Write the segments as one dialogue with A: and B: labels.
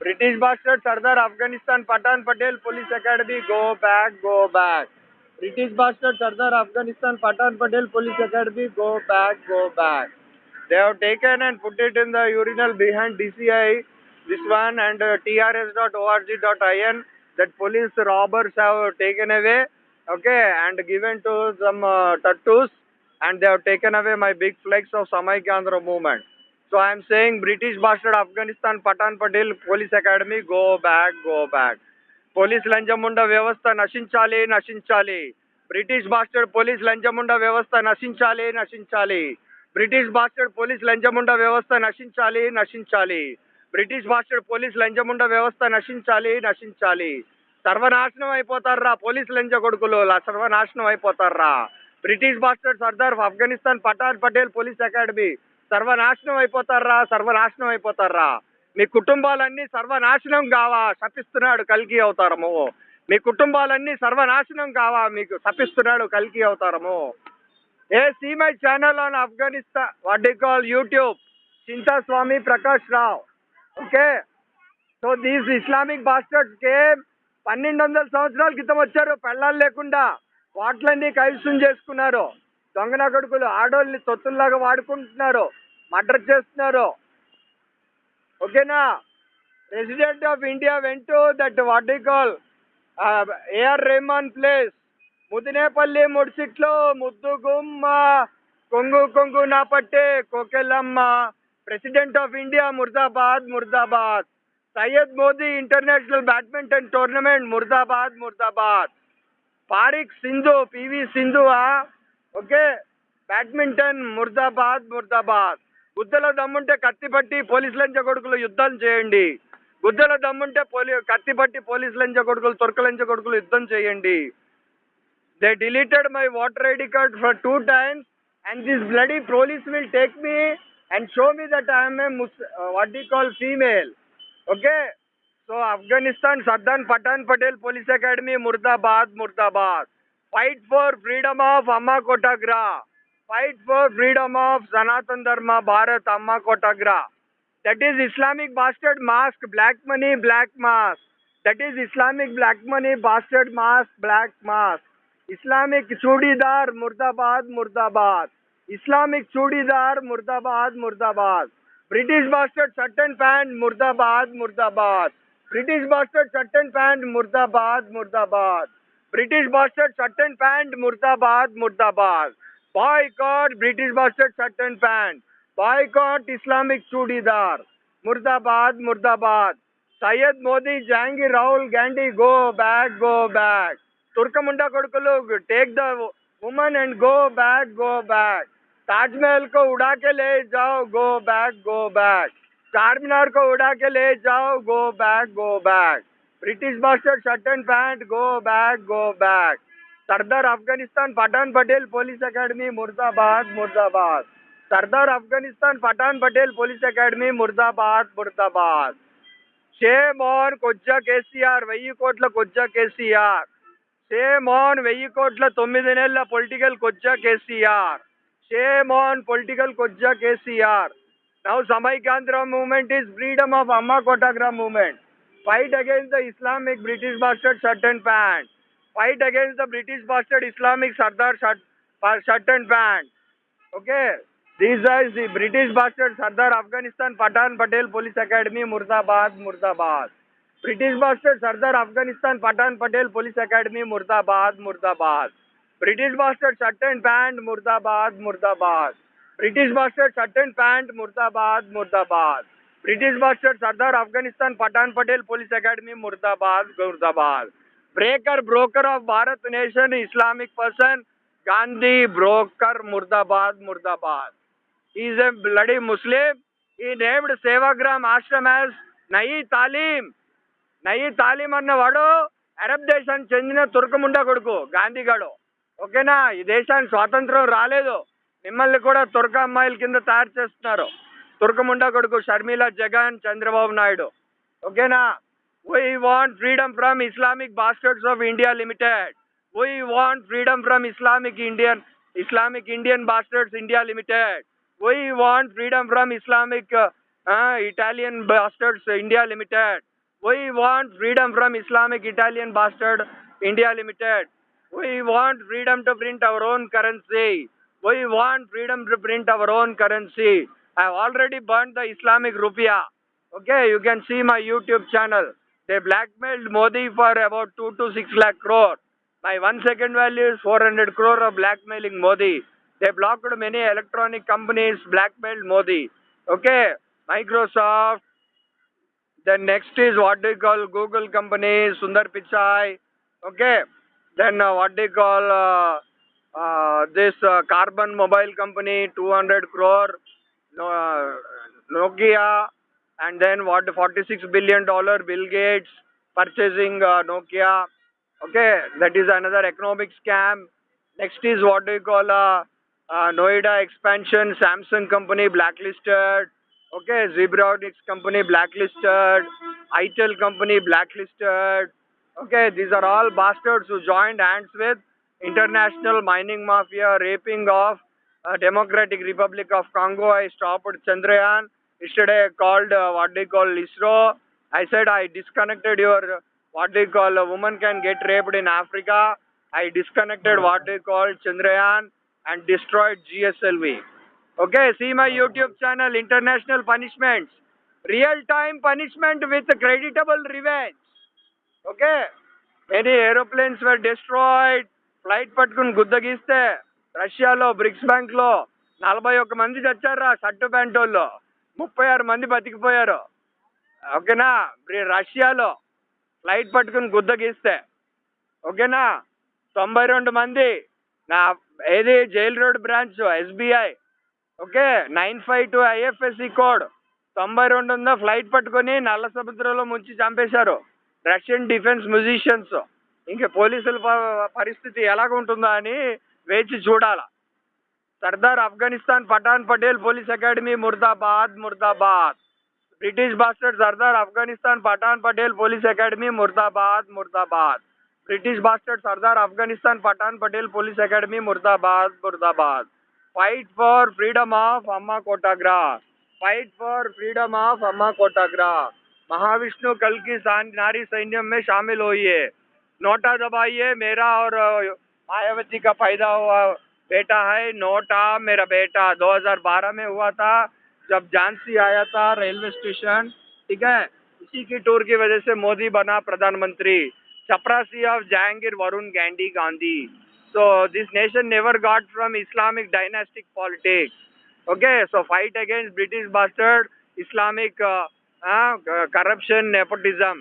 A: British bastard Sardar Afghanistan Patan Patel Police Academy go back go back. British bastard Sardar Afghanistan Patan Patel Police Academy go back go back. They have taken and put it in the urinal behind DCI this one and uh, trs.org.in that police robbers have taken away okay and given to some uh, tattoos and they have taken away my big flags of Samaikandra movement. So I am saying British bastard Afghanistan Patan Patel Police Academy go back go back. Police లంచముండ వ్యవస్థ నశించాలి నశించాలి British bastard police లంచముండ వ్యవస్థ నశించాలి నశించాలి British bastard police లంచముండ వ్యవస్థ నశించాలి నశించాలి బ్రిటిష్ బాస్టర్డ్ పోలీస్ లంచముండ వ్యవస్థ నశించాలి నశించాలి సర్వనాశనం అయిపోతారా పోలీస్ లంచ కొడుకులు సర్వనాశనం అయిపోతారా British bastard Sardar Afghanistan Pathan Patel police academy సర్వనాశనం అయిపోతారా? సర్వనాశనం అయిపోతారా? మీ కుటుంబాలన్నీ సర్వనాశనం కావా? శపిస్తున్నాడు కల్కి అవుతారము. మీ కుటుంబాలన్నీ సర్వనాశనం కావా? మీకు శపిస్తున్నాడు కల్కి అవుతారము. A see my channel on Afghanistan what the call YouTube Chintaswami Prakash Rao okay so these Islamic bastards came పన్నెండు వందల సంవత్సరాల క్రితం వచ్చారు పెళ్ళాలు లేకుండా. వాటిలన్నీ కైవసం చేసుకున్నారు. దొంగన కొడుకులు ఆడోళ్ళని తొత్తుల్లాగా వాడుకుంటున్నారు. మర్డర్ చేస్తున్నారు. ఓకేనా? President of India went that what the call AR Rahman plays Mudinepalli ముడిసిట్లో ముద్దు గుమ్మ కొంగు కొంగు నా పట్టే కోకెలమ్మ. ప్రెసిడెంట్ ఆఫ్ ఇండియా ముర్దాబాద్ murdabad. Syed Modi international badminton tournament murdabad ముర్దాబాద్. పారిక్ సింధు పివి సింధు ఓకే. బ్యాడ్మింటన్ ముర్దాబాద్ ముర్దాబాద్. గుద్దల దమ్ముంటే కత్తి పట్టి పోలీస్ కొడుకులు యుద్ధం చేయండి. గుద్దల దమ్ముంటే పోలీ కత్తి పట్టి పోలీస్ కొడుకులు తొరకలంచ కొడుకులు యుద్ధం చేయండి. They deleted my water ID card for two times and this bloody police will take me and show me that I'm a ముస్ what call female okay so Afghanistan Sardar Pathan Patel police academy murdabad murdabad fight for freedom of Amma Kotagra fight for freedom of Sanatan Dharma Bharat Amma Kotagra that is Islamic bastard mask black money black mask that is Islamic black money bastard mask black mask Islamic churidar मुर्दाबाद मुर्दाबाद Islamic churidar मुर्दाबाद मुर्दाबाद British bastard shirt and pant मुर्दाबाद मुर्दाबाद British bastard shirt and pant मुर्दाबाद मुर्दाबाद British bastard shirt and pant मुर्दाबाद मुर्दाबाद boycott British bastard shirt and pant boycott Islamic churidar मुर्दाबाद मुर्दाबाद Syed Modi Jahangir Rahul Gandhi go back go back Turkamunda को take the woman and go back go back Taj Mahal को उड़ा के ले जाओ गो बैक गो बैक चार मीनार को उड़ा के ले जाओ go back go back British bastard shirt and pant go back go back Sardar Afghanistan Pathan Patel police academy मुर्दाबाद मुर्दाबाद सरदार अफगानिस्तान पठान पटेल पुलिस अकेडमी मुर्दाबाद मुर्दाबाद షేమ్ ఆన్ కొజ్జా కేసీఆర్ వెయ్యి కోట్ల కొజ్జా కేసీఆర్ షేమ్ ఆన్ వెయ్యి కోట్ల తొమ్మిది నెలల political కొజ్జా KCR shame on political కొజ్జా KCR now Samaikyandhra movement is freedom of అమ్మా కోటాగ్రా movement fight against the Islamic British bastard shirt and pant fight against the British bastard Islamic Sardar Shatan band. Okay. These are the British bastard Sardar Afghanistan Patan Patel Police Academy Murzabad Murzabad. British bastard Sardar Afghanistan Patan Patel Police Academy Murzabad Murzabad. British bastard Shatan band Murzabad Murzabad. British bastard Shatan band Murzabad Murzabad. British bastard Sardar Afghanistan Patan Patel Police Academy Murzabad Murzabad. Breaker broker of Bharat nation Islamic person Gandhi broker murdabad murdabad is a bloody Muslim he named Sevagram Ashram as Nai Talim Nai Talim అన్నవాడు Arab దేశానికి చెందిన తుర్కముండా కొడుకు గాంధీగాడు. ఓకేనా ఈ దేశానికి స్వాతంత్రం రాలేదు. మిమ్మల్ని కూడా తుర్క అమ్మాయిల కింద తయారు చేస్తున్నారు. తుర్కముండా కొడుకు షర్మిల జగన్ చంద్రబాబు నాయుడు. ఓకేనా We want freedom from Islamic bastards of India Limited. We want freedom from Islamic Indian Islamic Indian bastards India Limited. We want freedom from Islamic uh, uh, Italian bastards India Limited. We want freedom from Islamic Italian bastard India Limited. We want freedom to print our own currency. We want freedom to print our own currency. I have already burned the Islamic rupiah. Okay, you can see my YouTube channel. They blackmailed Modi for about 2 to 6 lakh crore. My one second value is 400 crore of blackmailing Modi. They blocked many electronic companies, blackmailed Modi. Okay, Microsoft. Then next is what they call Google company, Sundar Pichai. Okay, then uh, what they call uh, uh, this uh, Carbon Mobile company, 200 crore. Uh, Nokia, and then what 46 billion dollar Bill Gates purchasing uh, Nokia. Okay, that is another economic scam. Next is what we call a, uh, Noida expansion, Samsung company blacklisted. Okay, Zebronics company blacklisted, ITEL company blacklisted. Okay, these are all bastards who joined hands with international mining mafia, raping of uh, Democratic Republic of Congo. I stopped Chandrayaan. Yesterday I called uh, what they call ISRO. I said I disconnected your what they call a woman can get raped in Africa. I disconnected what they call Chandrayaan and destroyed GSLV. Okay, see my YouTube channel, International Punishments. Real time punishment with creditable revenge. Okay, many aeroplanes were destroyed. Flight పట్టుకుని గుద్దగిస్తే రష్యాలో bricks బ్యాంక్లో నలభై ఒక్క మంది చచ్చారా shirt pant వాళ్ళు ముప్పై ఆరు మంది బతికిపోయారు. ఓకేనా? రష్యాలో ఫ్లైట్ పట్టుకుని గుద్దగిస్తే ఓకేనా? తొంభై రెండు మంది నా ఏది? Jail road branch SBI okay? Nine five two IFSC code. తొంభై రెండు ఉందో ఫ్లైట్ పట్టుకొని నల్ల సముద్రంలో ముంచి చంపేశారు. Russian defence musicians. ఇంకా పోలీసుల పరిస్థితి ఎలాగ ఉంటుందో అని వేచి చూడాలా. सरदार अफ़गानिस्तान पठान पटेल पुलिस अकेडमी मुर्दाबाद मुर्दाबाद। British bastard Sardar Afghanistan Pathan Patel police academy मुर्दाबाद मुर्दाबाद। British bastard Sardar Afghanistan Pathan Patel police academy मुर्दाबाद मुर्दाबाद। Fight for freedom of Amma Kotagra fight for freedom of Amma Kotagra Mahavishnu कल की नारी सैन्य में शामिल हुई है नोटा दबाइए, मेरा और मायावती का फ़ायदा हुआ। बेटा है नोटा मेरा बेटा 2012 में हुआ था जब झांसी आया था रेलवे स्टेशन ठीक है इसी की टूर की वजह से मोदी बना प्रधानमंत्री चपरासी of Jahangir Varun Gandhi Gandhi so this nation never got from Islamic dynastic politics. Okay, so fight against British bastard, Islamic uh, uh, corruption, nepotism.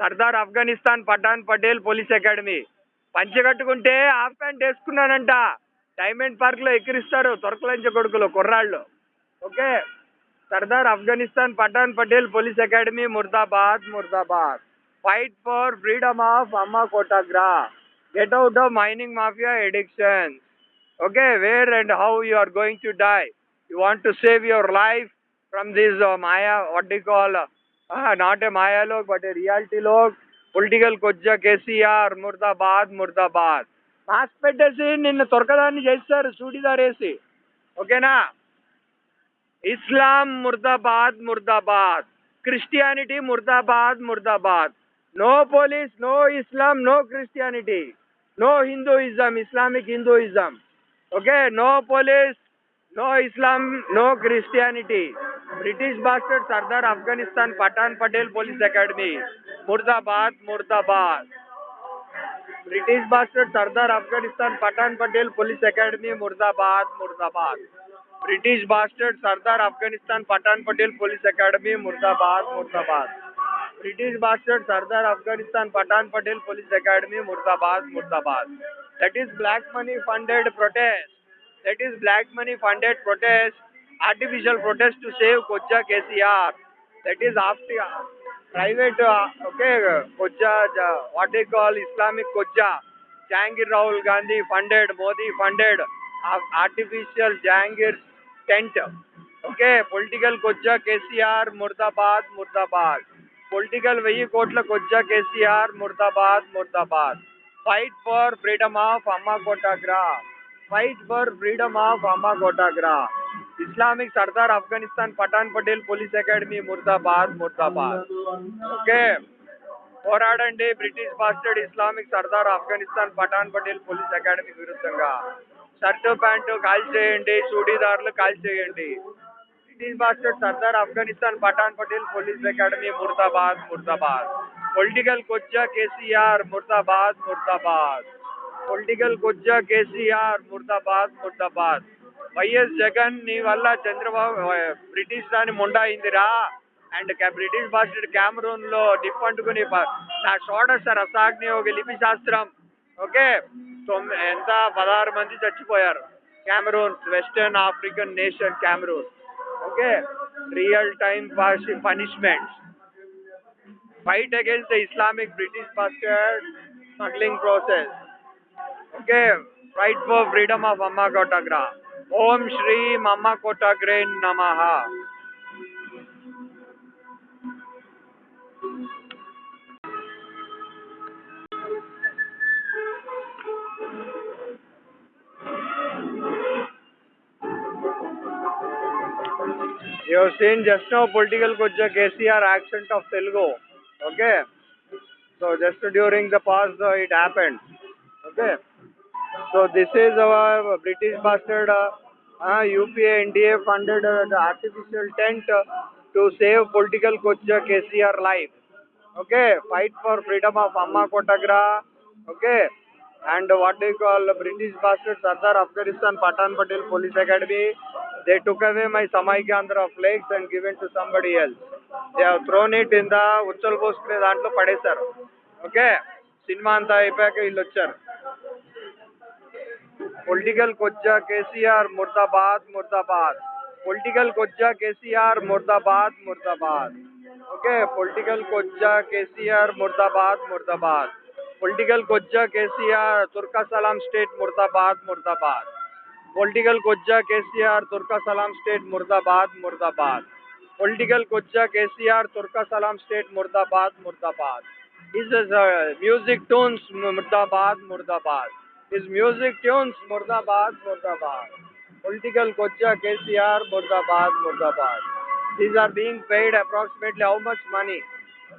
A: Sardar Afghanistan Pathan Patel police academy పంచె కట్టుకుంటే half pant వేసుకున్నానంట diamond park లో ఎక్కిరిస్తారు తొరకలంచ కొడుకులు కుర్రాళ్ళు okay Sardar Afghanistan Pathan Patel police academy murdabad ముర్దాబాద్ fight for freedom of Amma కోటాగ్రా get out of mining mafia addiction. Okay, where and how you are going to die. You want to save your life from this uh, Maya, what do you call, uh, uh, not a Maya log, but a reality log. Political కొజ్జా KCR ముర్దాబాద్ murdabad mask పెట్టేసి నిన్ను తొరకదాన్ని చేస్తారు చూడిదార్ వేసి ఓకేనా Islam ముర్దాబాద్ ముర్దాబాద్ Christianity ముర్దాబాద్ murdabad no police no Islam no Christianity no Hinduism Islamic Hinduism okay no police no Islam no Christianity British bastard Sardar Afghanistan Pathan Patel police academy murdabad murdabad British bastard Sardar Afghanistan, Pathan Patel police academy, मुर्दाबाद मुर्दाबाद। British bastard Sardar Afghanistan, Pathan Patel police academy, मुर्दाबाद मुर्दाबाद। British bastard Sardar Afghanistan, Pathan Patel police academy, मुर्दाबाद मुर्दाबाद। That is black money funded protest that is black money funded protest artificial protest to save kocha KCR that is after private, uh, okay, Koja, uh, what they call Islamic Koja, Jangir Rahul Gandhi funded, Modi funded, uh, artificial Jangir's tent. Okay, political Koja, KCR, Murdabad, Murdabad. Political Vehi Kotla Koja, KCR, Murdabad, Murdabad. Fight for freedom of Amma Kotagra. Fight for freedom of Amma Kotagra. Islamic Sardar Afghanistan Patan Patel Police Academy Murtabad Murtabad. Okay. పోరాడండి British bastard Islamic Sardar Afghanistan Pathan Patel police academy విరుద్ధంగా shirt pant call చేయండి చూడీదారులు call చేయండి British bastard Sardar Afghanistan Pathan Patel police academy murdabad ముర్దాబాద్ political కొజ్జా KCR ముర్దాబాద్ ముర్దాబాద్ political కొజ్జా KCR ముర్దాబాద్ ముర్దాబాద్ YS Jagan నీ వల్ల చంద్రబాబు బ్రిటిష్ దాని ముండాయిందిరా. అండ్ బ్రిటిష్ బాస్టర్ క్యామరూన్లో నిప్పంటుకుని నా షోడశ రసాగ్ని ఒక లిపి శాస్త్రం ఓకే? తొమ్మిది ఎంత? పదహారు మంది చచ్చిపోయారు. Cameroon western African nation Cameroon. Okay? Real time punishments. Fight against the Islamic British bastard smuggling process. Okay? Fight for freedom of Amma ओम श्री मामा कोटाग्रे नमः You have seen just now political Gujja KCR accent of Telugu. Okay. So just during the past uh, it happened. Okay. So this is our British bastard uh, uh, UPA NDA funded uh, artificial tent uh, to save political Kujja KCR life. Okay. Fight for freedom of Amma Kotagra. Okay. And what do you call British bastard Sardar Afghanistan Patan Patel Police Academy. They took away my Samaikandra flags and given to somebody else. They have thrown it in the ఉచ్చల్ పోసుకునే దాంట్లో పడేశారు okay cinema అంతా అయిపోయాక వీళ్ళు వచ్చారు political कोजा के C R मुर्दाबाद मुर्दाबाद political कोजा के सी आर मुर्दाबाद मुर्दाबाद ओके पॉलिटिकल कोज्जा के सी आर मुर्दाबाद मुर्दाबाद पॉलिटिकल कोजा के सी आर तुर्का सलाम स्टेट मुर्दाबाद मुर्दाबाद पॉलिटिकल कोजा के सी आर तुर्का सलाम स्टेट मुर्दाबाद मुर्दाबाद पॉलिटिकल कोज्जा के सी आर तुर्का सलाम स्टेट मुर्दाबाद मुर्दाबाद इज़ म्यूज़िक टोन्स मुर्दाबाद मुर्दाबाद His music tunes Murdabad, Murdabad. Political Kocha KCR, Murdabad, Murdabad. These are being paid approximately how much money?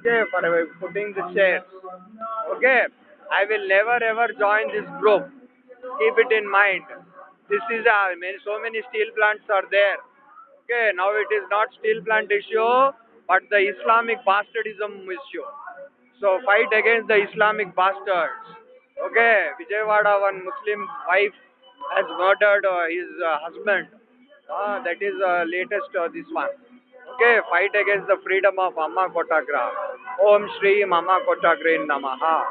A: Okay, for putting the shares. Okay, I will never ever join this group. Keep it in mind. This is uh, many, so many steel plants are there. Okay, now it is not steel plant issue, but the Islamic bastardism issue. So fight against the Islamic bastards. Okay, Vijaywada one Muslim wife has murdered uh, his uh, husband. Uh, that is uh, latest uh, this one. Okay, fight against the freedom of Amma Kotagra. Om Shri Mama Kotagre Namaha.